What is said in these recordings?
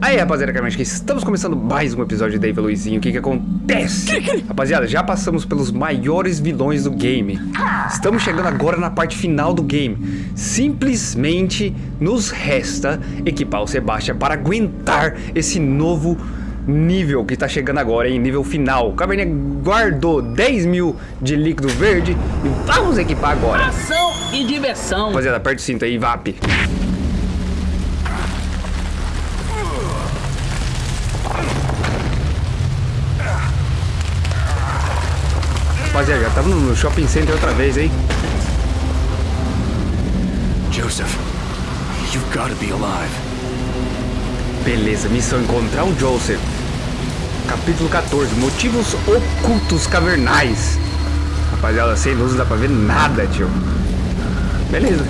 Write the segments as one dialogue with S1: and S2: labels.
S1: Aí, rapaziada, que estamos começando mais um episódio de Dave Luizinho. O que que acontece? Rapaziada, já passamos pelos maiores vilões do game. Estamos chegando agora na parte final do game. Simplesmente nos resta equipar o Sebastian para aguentar esse novo nível que tá chegando agora, em nível final. O Caverninha guardou 10 mil de líquido verde e vamos equipar agora.
S2: Ação e diversão.
S1: Rapaziada, aperta o cinto aí, VAP. Rapaziada, já tava no shopping center outra vez, hein?
S3: Joseph, you've got to be alive.
S1: Beleza, missão encontrar o Joseph. Capítulo 14, motivos ocultos cavernais. Rapaziada, sem luz não dá pra ver nada, tio. Beleza.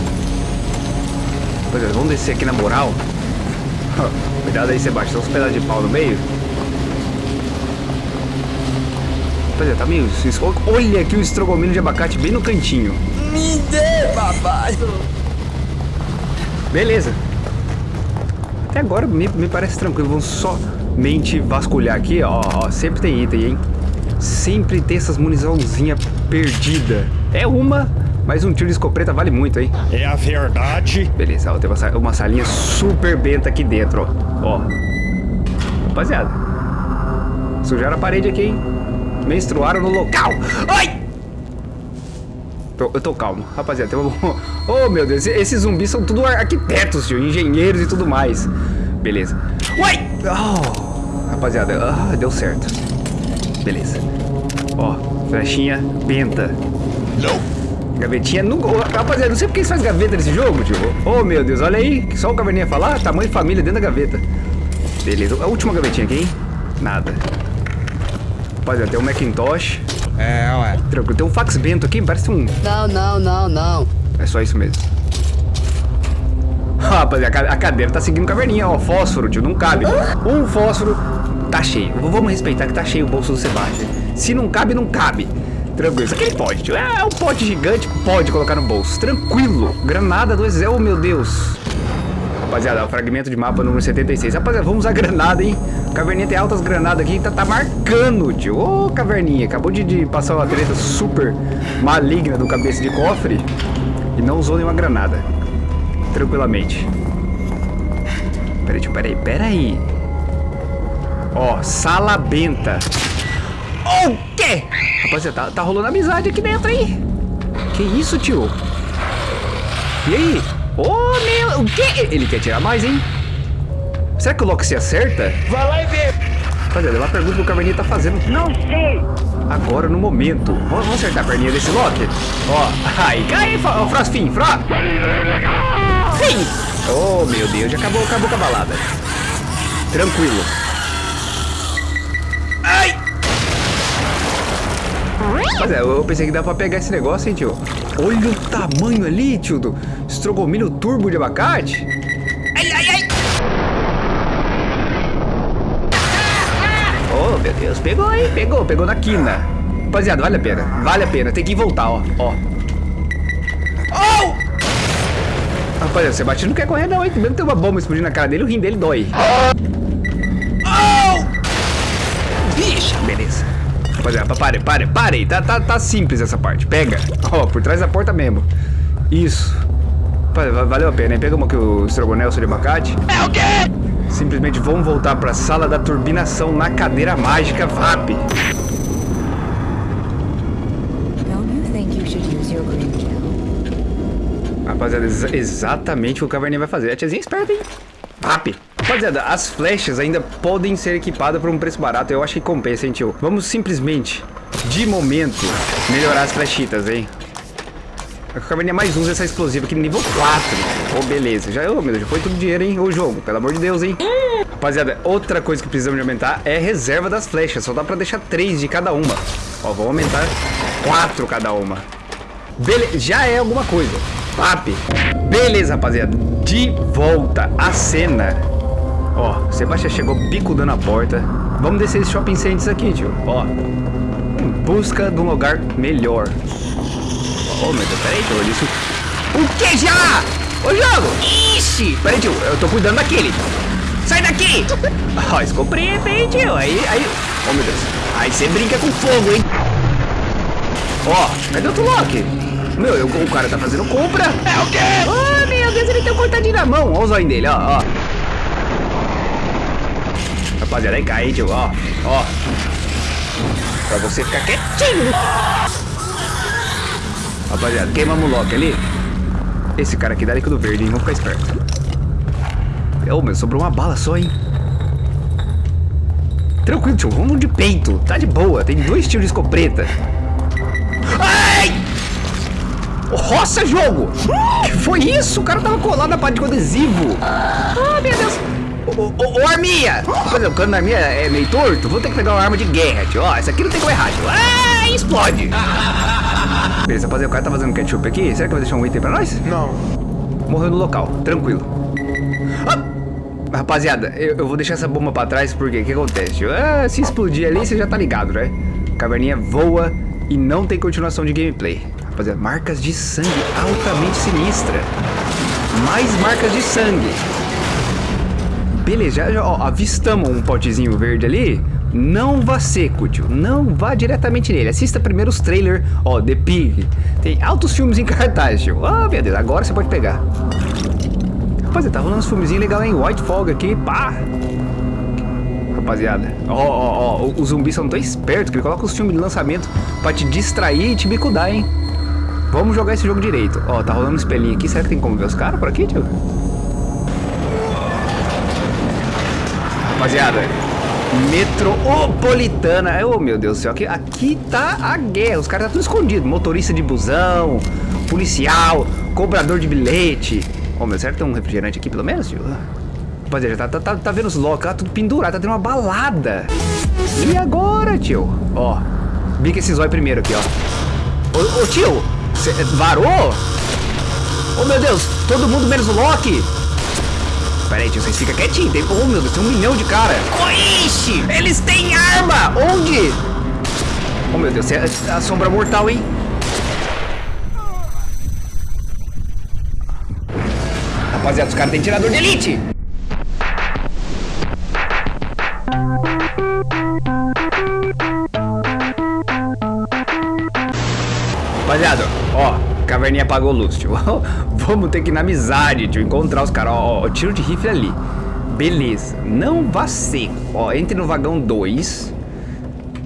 S1: Rapaziada, vamos descer aqui na moral. Cuidado aí, Sebastião, uns pedaços de pau no meio. Rapaziada, tá meio... Olha aqui o estrogomino de abacate bem no cantinho.
S2: Me dê, papai.
S1: Beleza. Até agora me, me parece tranquilo. Vamos somente vasculhar aqui, ó, ó. Sempre tem item, hein? Sempre tem essas muniçãozinha perdida. É uma, mas um tiro de escopeta vale muito, hein?
S3: É a verdade.
S1: Beleza, ó, tem uma, uma salinha super benta aqui dentro, ó. ó. Rapaziada. Sujaram a parede aqui, hein? Menstruaram no local. Ai! Eu tô calmo. Rapaziada, tem uma... Oh, meu Deus. Esses zumbis são tudo arquitetos, tio. Engenheiros e tudo mais. Beleza. Uai! Oh, rapaziada, ah, deu certo. Beleza. Ó, flechinha benta.
S3: Não.
S1: Gavetinha no... Oh, rapaziada, não sei porque eles fazem gaveta nesse jogo, tio. Oh, meu Deus. Olha aí. Só o caverninha falar. Tamanho família dentro da gaveta. Beleza. A última gavetinha aqui, hein? Nada. Rapaziada, tem um Macintosh.
S3: É, ué.
S1: Tranquilo. Tem um fax bento aqui, parece um...
S2: Não, não, não, não.
S1: É só isso mesmo. Rapaziada, a cadeira tá seguindo caverninha, ó. Fósforo, tio, não cabe. Um fósforo tá cheio. Vamos respeitar que tá cheio o bolso do Sebastião. Se não cabe, não cabe. Tranquilo. Isso aqui ele pode, tio. É um pote gigante, pode colocar no bolso. Tranquilo. Granada do exército. Oh, meu Deus. Rapaziada, o fragmento de mapa número 76. Rapaziada, vamos usar granada, hein? Caverninha tem altas granadas aqui, tá, tá marcando, tio. Ô, Caverninha, acabou de, de, passar uma treta super maligna do cabeça de cofre e não usou nenhuma granada. Tranquilamente. Peraí, tio, peraí, peraí. Ó, sala benta. O oh, quê? Rapaziada, tá, tá rolando amizade aqui dentro, hein? Que isso, tio? E aí? Ô, oh, meu... O quê? Ele quer tirar mais, hein? Será que o Loki se acerta?
S3: Vai lá e vê.
S1: Rapaziada, ela pergunta o que o Caverninha tá fazendo.
S3: Não sei.
S1: Agora, no momento. Vamos acertar a perninha desse Loki? Ó, aí, cai, ó, Frosfim, Fro. Sim. Oh, meu Deus, já acabou, acabou com a balada. Tranquilo. Mas é, eu pensei que dá pra pegar esse negócio, hein, tio? Olha o tamanho ali, tio, do estrogomino turbo de abacate. Ai, ai, ai. Oh, meu Deus, pegou, hein? Pegou, pegou na quina. Rapaziada, vale a pena, vale a pena. Tem que voltar, ó, ó. Oh! Rapaziada, o Sebastião não quer correr não, hein? Mesmo tem uma bomba explodindo na cara dele, o rim dele dói. Rapaziada, pare, pare, pare. Tá, tá, tá simples essa parte. Pega. Ó, oh, por trás da porta mesmo. Isso. Valeu a pena, hein? Pega uma que o estrogonelso de abacate.
S3: É o quê?
S1: Simplesmente vamos voltar para a sala da turbinação na cadeira mágica VAP. Rapaziada, ex exatamente o que o Caverninha vai fazer. A tiazinha é esperta, hein? VAP. Rapaziada, as flechas ainda podem ser equipadas por um preço barato. Eu acho que compensa, hein, tio? Vamos simplesmente, de momento, melhorar as flechitas, hein? A caverninha mais usa essa explosiva aqui nível 4. Oh, beleza. Já, oh, meu Deus, já foi tudo dinheiro, hein? O jogo, pelo amor de Deus, hein? Rapaziada, outra coisa que precisamos de aumentar é a reserva das flechas. Só dá pra deixar 3 de cada uma. Ó, vamos aumentar 4 cada uma. Beleza, já é alguma coisa. Pap. Beleza, rapaziada. De volta à cena. Ó, Sebastião chegou bicudando a porta. Vamos descer esse shopping center aqui, tio. Ó, em busca de um lugar melhor. Oh, meu Deus, peraí, tio, isso... O que já? Ô, jogo! Ixi! Peraí, tio, eu tô cuidando daquele. Sai daqui! Ó, escopeta, hein, tio? Aí, aí... Oh, meu Deus. Aí você brinca com fogo, hein? Ó, cadê o Tulok? Meu, eu, o cara tá fazendo compra. É o quê? Oh, meu Deus, ele tem um cortadinho na mão. Olha o zóio dele, ó, ó. Rapaziada, aí cai, tio, ó, ó. Pra você ficar quietinho. Rapaziada, queimamos o Loki ali. Esse cara aqui dá líquido verde, hein? Vamos ficar esperto. Ô, meu, sobrou uma bala só, hein? Tranquilo, tio. Vamos de peito. Tá de boa. Tem dois tiros de escopeta. Ai! Roça, jogo! Que foi isso? O cara tava colado na parte com adesivo. Ah, meu Deus. Ô, ô, ô, arminha! Fazer o cano da arminha é meio torto. Vou ter que pegar uma arma de guerra, tio. Ó, essa aqui não tem como errar, tio. Ah, explode! Beleza, rapaziada, o cara tá fazendo ketchup aqui. Será que vai deixar um item pra nós?
S3: Não.
S1: Morreu no local, tranquilo. Ah! Rapaziada, eu, eu, vou deixar essa bomba pra trás porque o que acontece? Ah, se explodir ali, você já tá ligado, né? Caverninha voa e não tem continuação de gameplay. Rapaziada, marcas de sangue altamente sinistra. Mais marcas de sangue. Beleza, já, ó, avistamos um potezinho verde ali. Não vá seco, tio. Não vá diretamente nele. Assista primeiro os trailers, ó, The Pig. Tem altos filmes em cartaz, tio. Ah, meu Deus, agora você pode pegar. Rapaziada, tá rolando uns filmezinhos legais em White Fog aqui, pá. Rapaziada, ó, ó, ó, os zumbis são tão espertos que ele coloca os filmes de lançamento pra te distrair e te bicudar, hein. Vamos jogar esse jogo direito. Ó, tá rolando um espelhinho aqui. Será que tem como ver os caras por aqui, tio? Rapaziada, metropolitana. Oh, meu Deus do céu. Aqui, aqui tá a guerra. Os caras tá tudo. Motorista de busão, policial, cobrador de bilhete. Oh, meu, será que tem um refrigerante aqui, pelo menos, tio? Rapaziada, tá, tá, tá, tá vendo os locos lá, tudo pendurado, tá tendo uma balada. E agora, tio? Ó, bica esse zóio primeiro aqui, ó. Ô, ô tio, cê varou? Oh, meu Deus, todo mundo menos o Loki. Pera aí, tio, vocês ficam quietinhos. Tem... Oh, meu Deus, tem um milhão de cara. Ixi, eles têm arma. Onde? Oh, meu Deus, é a sombra mortal, hein? Rapaziada, os caras têm tirador de elite. Rapaziada, ó, caverninha apagou luz, tio. Vamos ter que ir na amizade, tio, encontrar os caras. Ó, ó, tiro de rifle ali. Beleza, não vá seco. Ó, entre no vagão 2.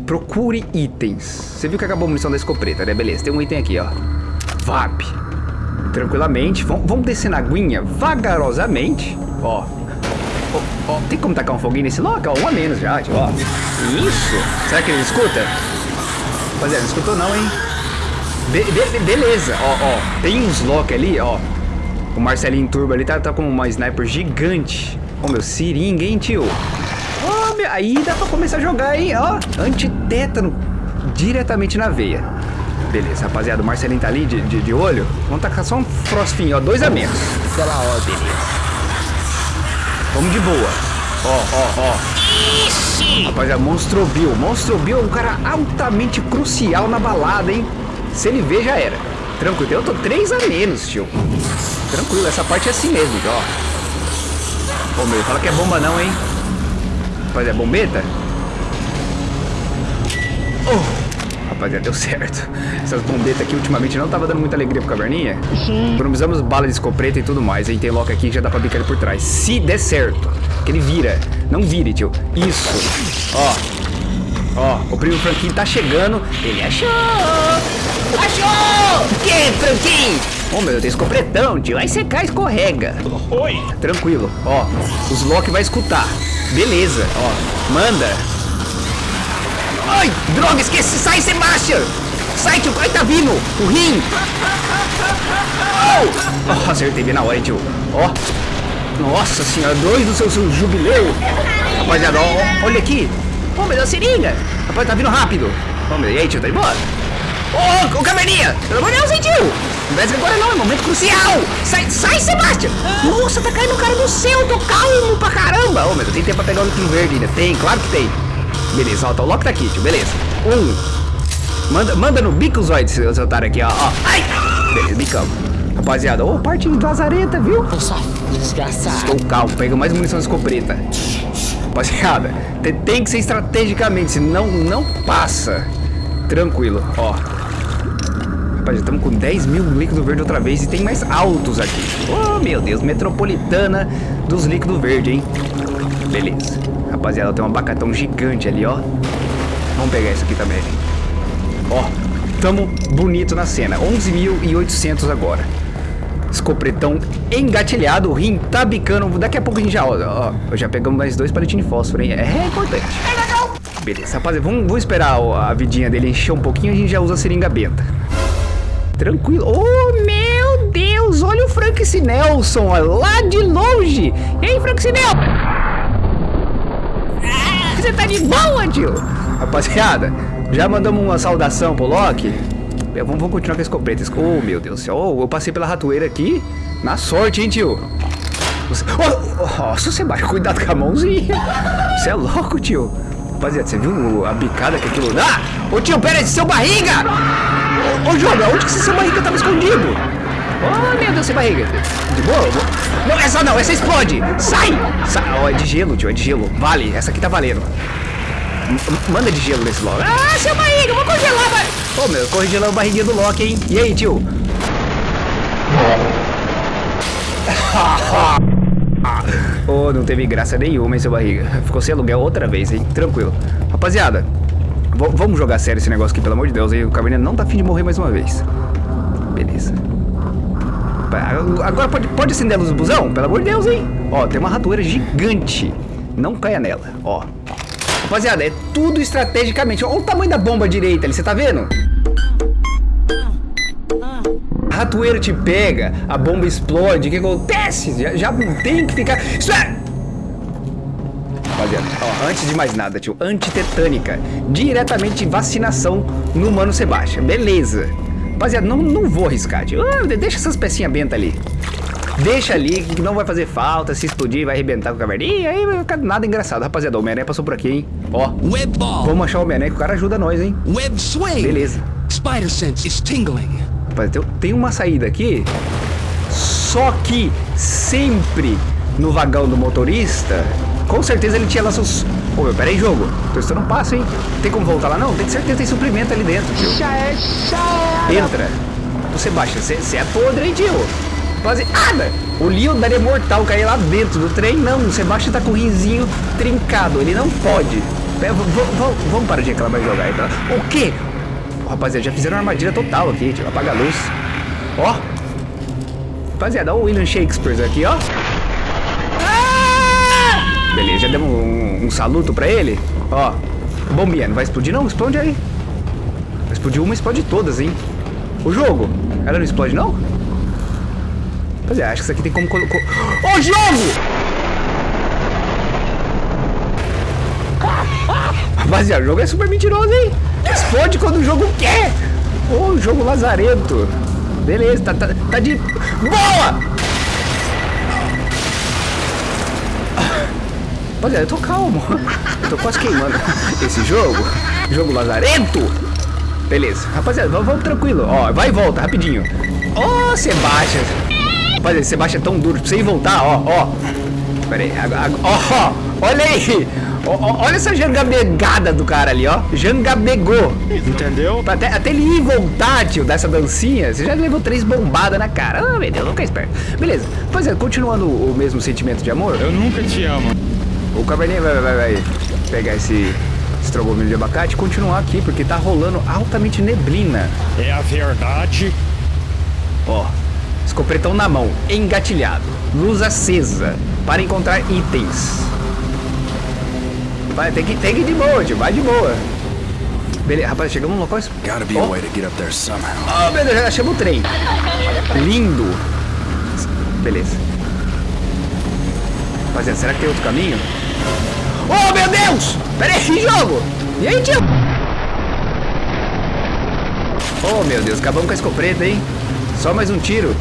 S1: Procure itens. Você viu que acabou a munição da escopeta, né? Beleza, tem um item aqui, ó. VAP. Tranquilamente. Vamos, vamos descer na aguinha vagarosamente. Ó. ó. Ó, tem como tacar um foguinho nesse local? Um a menos já, tio, ó. Isso. Será que ele escuta? Rapaziada, não escutou não, hein? Be be beleza, ó, ó. Tem uns lock ali, ó. O Marcelinho Turbo ali tá, tá com uma sniper gigante. Ó, oh, meu, seringa, hein, tio? Ó, oh, meu, aí dá pra começar a jogar, hein, ó. Antitétano diretamente na veia. Beleza, rapaziada, o Marcelinho tá ali de, de, de olho. Vamos tacar só um frostinho, ó, dois a menos.
S2: Pela hora.
S1: Beleza. Vamos de boa. Ó, ó, ó.
S2: Ixi!
S1: Rapaziada, Monstro Bill. Monstro Bill é um cara altamente crucial na balada, hein? Se ele ver, já era. Tranquilo, eu tô 3 a menos, tio. Tranquilo, essa parte é assim mesmo, ó. Ô, meu, fala que é bomba não, hein? Rapaziada, é bombeta? Oh, rapaziada, deu certo. Essas bombetas aqui ultimamente não tava dando muita alegria pro caverninha. Economizamos bala de escopeta e tudo mais. Aí tem lock aqui que já dá pra bicar ele por trás. Se der certo, que ele vira. Não vire, tio. Isso. Ó. Ó, o primo Franquinho tá chegando. Ele achou! Achou! Que, Franquinho? Ô, oh, meu Deus, tem escopretão, tio. Aí você cai escorrega.
S3: Oi!
S1: Tranquilo. Ó, os Loki vai escutar. Beleza, ó. Manda. Ai, droga, esqueci. Sai, Sebastian. Sai, tio. Ai, tá vindo. O rim. Oh, oh acertei bem na hora, tio. Ó. Nossa senhora, dois do seu, seu jubileu. Rapaziada, ó, olha aqui. Ô, meu Deus, seringa. Rapaz, tá vindo rápido. Ô, meu, e aí, tio, tá de boa? Ô, ô, caverninha. Pelo amor de Deus, hein, tio. Não agora não, é momento crucial. Sai, sai, Sebastião. Nossa, tá caindo um cara do céu. Tô calmo pra caramba. Ô, meu, tem tempo pra pegar o líquido verde ainda. Tem, claro que tem. Beleza, ó, tá, o Loki tá aqui, tio, beleza. Um. Manda, manda no bico, Zoid, seu otário aqui, ó. ó. Ai. Beleza, bicamos. Rapaziada, ô, parte de lazareta, viu?
S2: Tô safado. desgraçado.
S1: Estou calmo, pega mais munição de escopeta. Rapaziada, te- tem que ser estrategicamente, senão não passa. Tranquilo, ó. Rapaziada, estamos com 10 mil líquido verde outra vez e tem mais altos aqui. Oh, meu Deus, metropolitana dos líquidos verde, hein? Beleza. Rapaziada, tem um abacatão gigante ali, ó. Vamos pegar isso aqui também. Ó, tamo bonito na cena. 11.800 agora. Escopretão engatilhado, o rim tá bicando. Daqui a pouco a gente já, ó, ó, já pegamos mais dois palitinhos de fósforo, hein? É importante. É legal. Beleza, rapaziada, vamos, vamos esperar a vidinha dele encher um pouquinho, a gente já usa a seringa benta. Tranquilo. Oh, meu Deus, olha o Frank Sinelson, ó, lá de longe. E aí, Frank Sinel? Você tá de boa, tio? Rapaziada, já mandamos uma saudação pro Loki. Vamos, vamos continuar com a escopeta. Esc- Oh, meu Deus do céu. Oh, eu passei pela ratoeira aqui. Na sorte, hein, tio? Você... Oh, oh, Sebastião, cuidado com a mãozinha. Você é louco, tio. Rapaziada, você viu a bicada que aquilo dá? Ô, tio, pera aí, seu barriga! Ô, ô Joga, onde que esse seu barriga tava escondido? Oh, meu Deus, seu barriga. De boa? Não, essa não, essa explode. Sai! Sai. Ó, é de gelo, tio, é de gelo. Vale, essa aqui tá valendo. Manda de gelo nesse logo. Ah, seu barriga, eu vou congelar, vai. Ô, meu, congelou a barriguinha do Loki, hein? E aí, tio? Ô, não teve graça nenhuma, hein, seu barriga. Ficou sem aluguel outra vez, hein? Tranquilo. Rapaziada, v- vamos jogar sério esse negócio aqui, pelo amor de Deus, hein? O Caverninha não tá afim de morrer mais uma vez. Beleza. Agora pode, pode acender a luz do busão? Pelo amor de Deus, hein? Ó, tem uma ratoeira gigante. Não caia nela, ó. Rapaziada, é tudo estrategicamente. Olha o tamanho da bomba direita ali, você tá vendo? A ratoeira te pega, a bomba explode, o que acontece? Já, já tem que ficar. É. Rapaziada, ó, antes de mais nada, tio, antitetânica. Diretamente vacinação no Mano Sebastião. Beleza. Rapaziada, não, não vou arriscar, tio. Ah, deixa essas pecinhas bentas ali. Deixa ali, que não vai fazer falta. Se explodir, vai arrebentar com a caverninha. Aí vai ficar nada engraçado. Rapaziada, o Homem-Aranha passou por aqui, hein? Ó,
S3: Web ball.
S1: vamos achar o Homem-Aranha que o cara ajuda nós, hein?
S3: Web swing.
S1: Beleza.
S3: Spider sense is tingling.
S1: Rapaz, tem, tem uma saída aqui, só que sempre no vagão do motorista, com certeza ele tinha lá seus... Ô, meu, pera aí, jogo. Tô estando um passo, hein? Tem como voltar lá? Não, tem certeza que tem suprimento ali dentro, tio.
S2: Já é.
S1: Entra. Ô, Sebastião, você é podre, hein, tio? Rapaziada, o Leon daria mortal cair lá dentro do trem. Não, o Sebastião tá com o rinzinho trincado. Ele não pode. Vamos parar de reclamar e jogar aí, tá? O quê? Rapaziada, já fizeram uma armadilha total aqui, tio. Apaga a luz. Ó. Rapaziada, olha o William Shakespeare aqui, ó. Beleza, já demos um, um saluto pra ele. Ó. Bombinha, não vai explodir não? Explode aí. Vai explodir uma, explode todas, hein? O jogo, ela não explode não? Pois é, acho que isso aqui tem como colocar. Ô jogo! Rapaziada, o jogo é super mentiroso, hein? Explode quando o jogo quer! Ô, jogo lazarento! Beleza, tá, tá, tá de. Boa! Rapaziada, eu tô calmo. Eu tô quase queimando esse jogo. Jogo lazarento! Beleza, rapaziada, vamos, vamos tranquilo. Ó, vai e volta, rapidinho. Ô, Sebastião. Rapaziada, Sebastião é tão duro. Pra você ir voltar, ó, ó. Pera aí, ag- ó, olha aí. Ó, ó, olha essa jangabegada do cara ali, ó. Jangabegou.
S4: Entendeu?
S1: Até, até ele ir voltar, tio, dessa dancinha, você já levou três bombadas na cara. Ah, meu Deus, nunca é esperto. Beleza, é, continuando o mesmo sentimento de amor,
S4: Eu nunca te amo.
S1: O Cabernet vai, vai, vai pegar esse estrogomelho de abacate e continuar aqui, porque tá rolando altamente neblina.
S4: É a verdade.
S1: Ó, escopretão na mão, engatilhado, luz acesa, para encontrar itens. Vai, tem que, tem que ir de boa, tio, vai de boa. Beleza, rapaz, chegamos no local...
S3: Gotta be a
S1: Ó,
S3: way to get up there somehow.
S1: Oh, meu Deus, já achamos o trem. Lindo. Beleza. Rapaziada, será que tem outro caminho? Oh, meu Deus! Pera aí, jogo! E aí, tio? Oh, meu Deus, acabamos com a escopeta, hein? Só mais um tiro.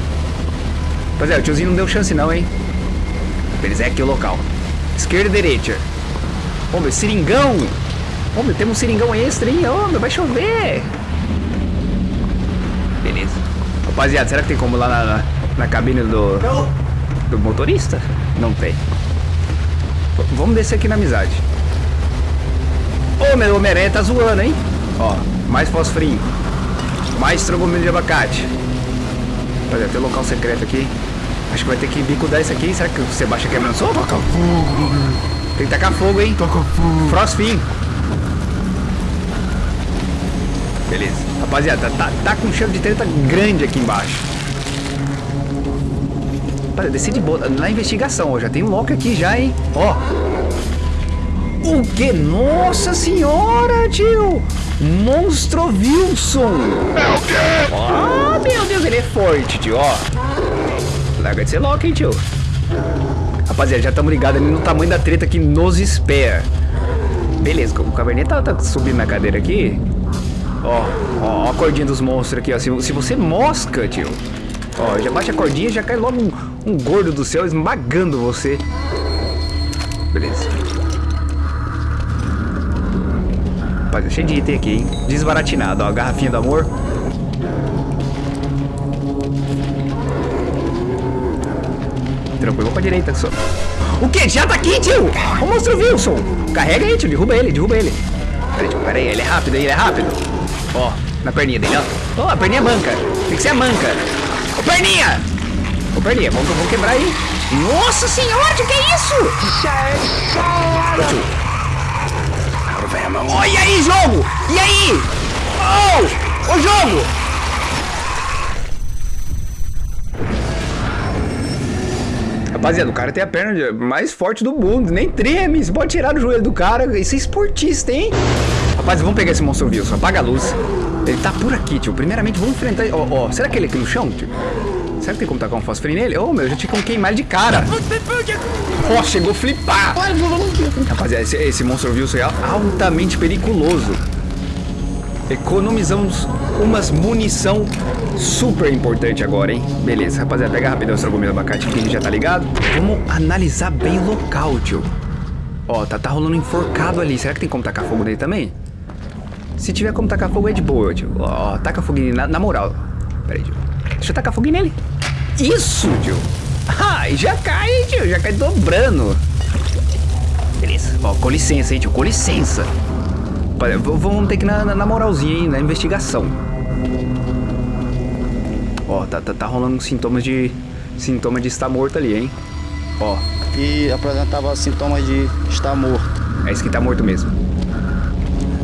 S1: Rapaziada, o tiozinho não deu chance não, hein? Beleza, é aqui o local. Esquerda e direita. Ô, meu, seringão! Ô, meu, temos um seringão extra, hein? Ô, meu, vai chover! Beleza. Rapaziada, será que tem como lá na, na, na cabine do... Do motorista? Não tem. Vamos descer aqui na amizade. Ô, meu Homem-Aranha tá zoando, hein? Ó, mais fosforinho. Mais trogomilho de abacate. Olha, tem um local secreto aqui. Acho que vai ter que bicudar isso aqui. Será que o Sebastião quebra no soco?
S2: Taca fogo,
S1: Tem que tacar fogo, hein?
S2: taca fogo.
S1: Frostfin. Beleza. Rapaziada, tá, tá com um cheiro de treta grande aqui embaixo. Rapaziada, desci de boa. Na investigação, ó. Já tem um lock aqui já, hein? Ó. O que? Nossa senhora, tio! Monstro Wilson! Ah, meu Deus, ele é forte, tio, ó. Larga de ser lock, hein, tio? Rapaziada, já estamos ligados ali no tamanho da treta que nos espera. Beleza, o Caverninha tá, tá subindo na cadeira aqui. Ó, ó, a cordinha dos monstros aqui, ó. Se, se você mosca, tio. Ó, já bate a cordinha já cai logo um, um gordo do céu esmagando você. Beleza. Rapaziada, cheio de item aqui, hein? Desbaratinado, ó. Garrafinha do amor. Tranquilo, vou pra direita só. O que? Já tá aqui, tio! O monstro Wilson! Carrega aí, tio. Derruba ele, derruba ele. Pera aí, tio. Pera aí, ele é rápido, ele é rápido. Ó, na perninha dele, ó. Ó, a perninha manca. Tem que ser a manca. Ô, perninha! Ô, perninha, vamos, vamos quebrar aí. Nossa senhora, tio, que é isso?
S3: Ammo.
S1: Ó, e aí, jogo? E aí? Oh! Ô, jogo! Rapaziada, o cara tem a perna mais forte do mundo, nem treme, você pode tirar do joelho do cara, isso é esportista, hein? Rapaz, vamos pegar esse monstro Wilson, apaga a luz. Ele tá por aqui, tio. Primeiramente, vamos enfrentar. Ó, ó, será que ele é aqui no chão, tio? Será que tem como tacar um fósforo nele? Ô, meu, eu já tinha como queimar ele de cara. Ó, chegou a flipar. Rapaziada, esse, esse monstro Wilson é altamente periculoso. Economizamos umas munição super importante agora, hein? Beleza, rapaziada, pega rapidão esse do abacate que ele já tá ligado. Vamos analisar bem o local, tio. Ó, tá, tá rolando enforcado ali. Será que tem como tacar fogo nele também? Se tiver como tacar fogo, é de boa, tio. Ó, taca fogo nele, na, na moral. Pera aí, tio. Deixa eu tacar fogo nele. Isso, tio. Ah, e já cai, hein, tio. Já cai dobrando. Beleza. Ó, com licença, hein, tio. Com licença. Vamos ter que ir na, na, moralzinha, hein, na investigação. Ó, tá, tá, tá rolando sintomas de. Sintoma de estar morto ali, hein? Ó,
S5: e apresentava sintomas de estar morto.
S1: é esse que tá morto mesmo.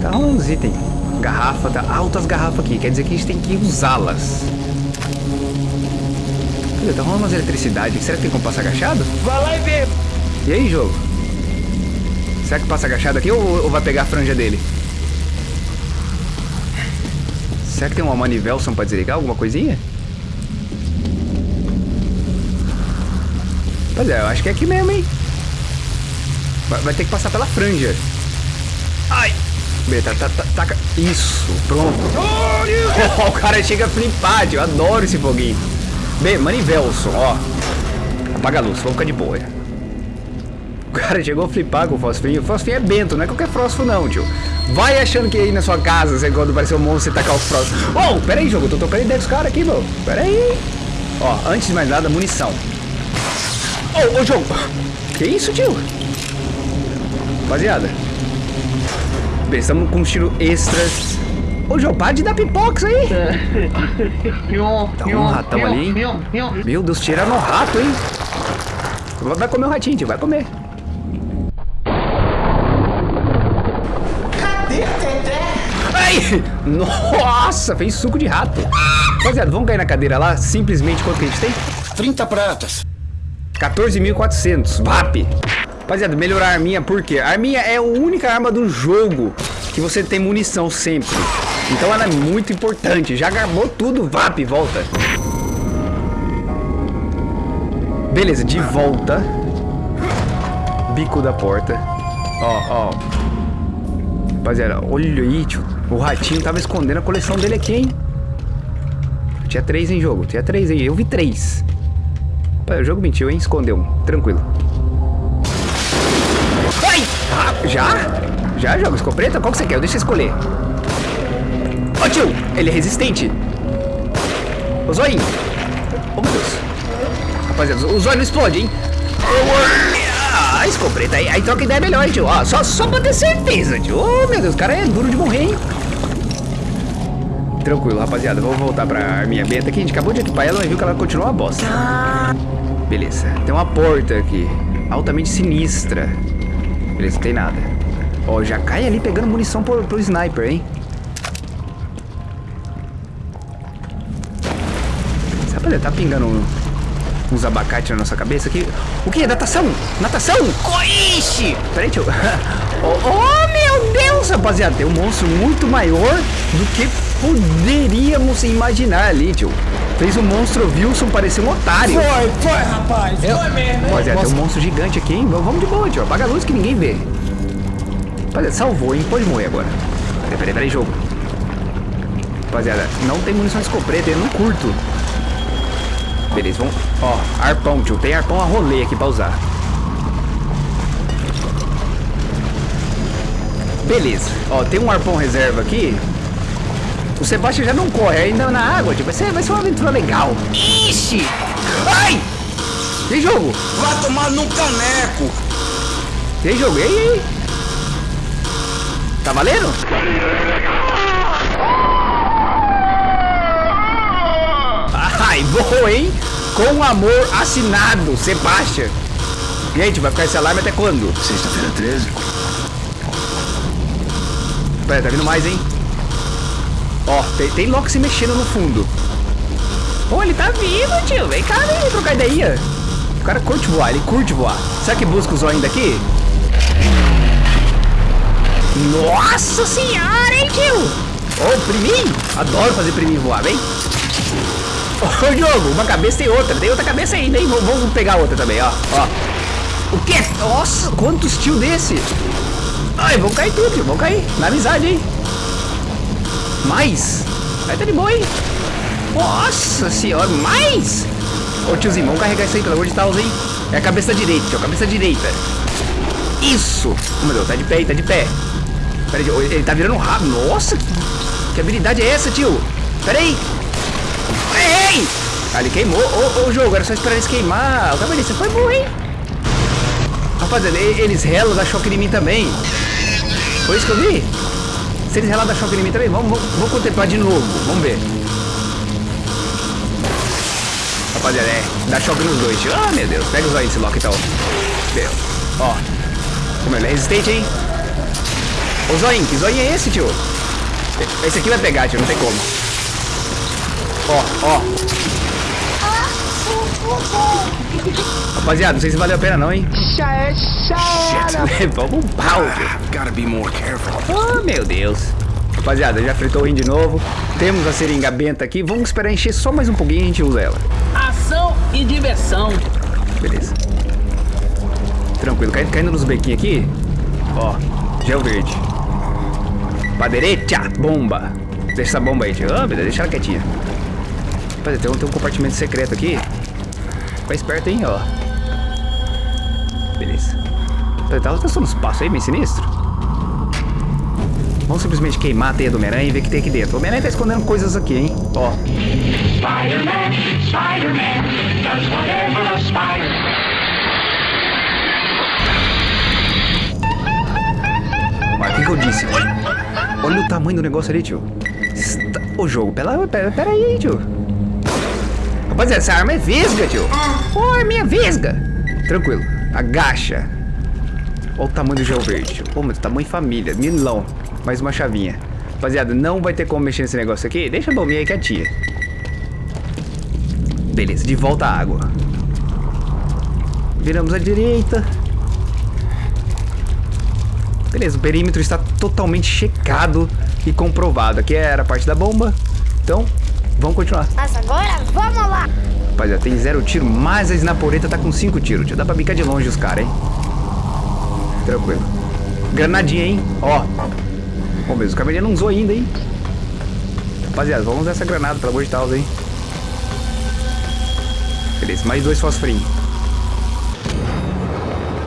S1: Tá rolando uns itens. Garrafa, tá altas garrafas aqui. Quer dizer que a gente tem que usá-las. Cadê? Tá rolando umas eletricidade. Será que tem como passar agachado?
S2: Vai lá e vê.
S1: E aí, jogo? Será que passa agachado aqui ou, ou vai pegar a franja dele? Será que tem uma manivelson pra desligar? Alguma coisinha? Pois é, eu acho que é aqui mesmo, hein? Vai, vai ter que passar pela franja. Ai! Beta, tá, tá, taca. Isso, pronto. Oh, o cara chega a flipar, tio. Eu adoro esse foguinho. B, manivelson, ó. Apaga a luz, vamos ficar de boa. O cara chegou a flipar com o fosfinho. O fosfinho é bento, não é qualquer fósforo não, tio. Vai achando que aí na sua casa, você, quando aparecer um monstro, você tacar o fósforo. Oh, pera aí, jogo, eu tô tocando ideia dos caras aqui, meu. Pera aí. Ó, antes de mais nada, munição. Ô, ô, jogo. Que isso, tio? Rapaziada. Bem, estamos com um tiro extras. Ô, João, para de dar pipoca isso aí. Tá um ratão ali, hein? Meu Deus, tira no rato, hein? Vai comer o ratinho, tio, vai comer. Ai! Nossa, fez suco de rato. Rapaziada, vamos cair na cadeira lá, simplesmente quanto que a gente tem?
S3: 30 pratas.
S1: 14.400, VAP. Rapaziada, melhorar a arminha, por quê? A arminha é a única arma do jogo que você tem munição sempre. Então ela é muito importante. Já garbou tudo, VAP, volta. Beleza, de volta. Bico da porta. Ó, ó. Rapaziada, olha aí, tio. O ratinho tava escondendo a coleção dele aqui, hein? Tinha três em jogo, tinha três aí. Eu vi três. Pai, o jogo mentiu, hein? Escondeu um. Tranquilo. Ai! Ah, já? Já, jogo? Escopeta? Qual que você quer? Deixa eu escolher. Ô, tio! Ele é resistente. Ô, zoinho. Ô, meu Deus. Rapaziada, os olhos não explodem, hein? Ah, escopeta aí. Aí troca ideia melhor, hein, tio. Ó, só, só pra ter certeza, tio. Oh, meu Deus, o cara é duro de morrer, hein? Tranquilo, rapaziada. Vamos voltar pra arminha beta aqui. A gente acabou de equipar ela, mas viu que ela continua uma bosta. Beleza. Tem uma porta aqui. Altamente sinistra. Beleza, não tem nada. Ó, já cai ali pegando munição pro, pro sniper, hein? Rapaziada, tá pingando uns abacates na nossa cabeça aqui. O que? Natação! Natação! Coixe! Peraí, tio. Oh, oh, meu Deus, rapaziada. Tem um monstro muito maior do que poderíamos imaginar ali, tio. Fez o monstro Wilson parecer um otário.
S2: Foi, foi, rapaz. Foi mesmo.
S1: Rapaziada, tem um monstro gigante aqui, hein? Vamos de boa, tio. Apaga a luz que ninguém vê. Rapaziada, salvou, hein? Pode morrer agora. Peraí, peraí, peraí, jogo. Rapaziada, não tem munição de escopeta, eu não curto. Beleza, vamos... Ó, arpão, tio. Tem arpão a rolê aqui pra usar. Beleza. Ó, tem um arpão reserva aqui. O Sebastião já não corre ainda na água, tio. Vai ser, vai ser uma aventura legal. Ixi! Ai! Tem jogo!
S2: Vai tomar num caneco.
S1: Tem jogo, e aí, e aí? Tá valendo? Ai, boa, hein? Com amor assinado, Sebastião. Gente, vai ficar esse alarme até quando?
S3: Sexta-feira 13?
S1: Pera, tá vindo mais, hein? Ó, tem, tem Loki se mexendo no fundo. Pô, ele tá vivo, tio. Vem cá, vem trocar ideia. O cara curte voar, ele curte voar. Será que busca o zóio daqui? Nossa senhora, hein, tio? Ô, priminho. Adoro fazer priminho voar, vem. Ô, jogo, uma cabeça tem outra. Tem outra cabeça ainda, hein? Vamos, pegar outra também, ó. Ó. O quê? Nossa, quantos tio desse? Ai, vão cair tudo. Vão cair. Na amizade, hein? Mais? Aí tá de boa, hein? Nossa senhora, mais? Ô tiozinho, vamos carregar isso aí, pelo amor de Deus, hein? É a cabeça direita, tio, cabeça direita. Isso! Meu Deus, tá de pé, tá de pé. Pera aí, ele tá virando rápido. Nossa, que, que habilidade é essa, tio? Pera aí. Ah, ele queimou. Ô, ô, jogo, era só esperar eles queimar. O cabelinho, você foi bom, hein? Rapaziada, eles relam, dá choque em mim também. Foi isso que eu vi? Se eles relam, dá choque em mim também, vamos, vamos, vamos contemplar de novo. Vamos ver. Rapaziada, é, dá choque nos dois. Ah, meu Deus, pega os aí desse Loki então. Meu, ó. Como ele é resistente, hein? Ô, que Zoin é esse, tio? Esse aqui vai pegar, tio, não tem como. Ó, ó. Rapaziada, não sei se valeu a pena não, hein?
S2: Já é, já era.
S1: Levamos um pau. Oh, meu Deus. Rapaziada, já fritou o rim de novo. Temos a seringa benta aqui. Vamos esperar encher só mais um pouquinho e a gente usa ela.
S6: Ação e diversão.
S1: Beleza. Tranquilo. Cai- Caindo nos bequinhos aqui. Ó, gel verde. Pra direita, bomba. Deixa essa bomba aí, tio. Ah, beleza, deixa ela quietinha. Rapaziada, tem um, tem um compartimento secreto aqui. Fica esperto, hein, ó. Beleza. Rapaziada, Tá testando uns passos aí, meio sinistro. Vamos simplesmente queimar a teia do Homem-Aranha e ver o que tem aqui dentro. O Homem-Aranha tá escondendo coisas aqui, hein? Ó.
S7: Spider-Man, Spider-Man, does whatever a spider.
S1: Mas o que, que eu disse? Olha, o tamanho do negócio ali, tio. Está... Ô jogo, pera, pera, pera aí, tio. Rapaziada, essa arma é vesga, tio. Ô, arminha vesga. Tranquilo, agacha. Olha o tamanho do gel verde, tio. Pô, mas tamanho família, milão. Mais uma chavinha. Rapaziada, não vai ter como mexer nesse negócio aqui. Deixa a bombinha aí quietinha. Beleza, de volta à água. Viramos à direita. Beleza, o perímetro está totalmente checado e comprovado. Aqui era a parte da bomba. Então, vamos continuar.
S8: Mas agora vamos lá!
S1: Rapaziada, tem zero tiro, mas a Snaporeta tá com cinco tiros. Tio. Dá pra bicar de longe os caras, hein? Tranquilo. Granadinha, hein? Ó. Bom, mesmo, o cabelinho não usou ainda, hein? Rapaziada, vamos usar essa granada, pelo amor de Deus, hein? Beleza, mais dois fosforinhos.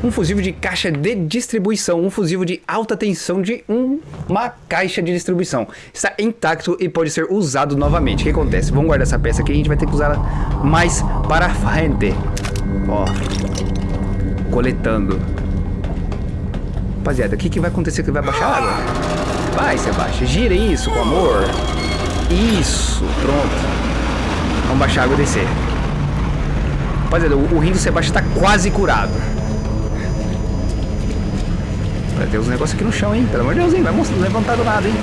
S1: Um fusível de caixa de distribuição, um fusível de alta tensão de um- uma caixa de distribuição. Está intacto e pode ser usado novamente. O que acontece? Vamos guardar essa peça aqui a gente vai ter que usá-la mais para frente. Ó. Coletando. Rapaziada, o que, que vai acontecer que vai baixar a água? Vai, Sebastião. Gira isso com amor. Isso. Pronto. Vamos baixar a água e descer. Rapaziada, o, o rim do Sebastião tá quase curado. Vai ter uns negócios aqui no chão, hein? Pelo amor de Deus, hein? Vai levantar do nada, hein?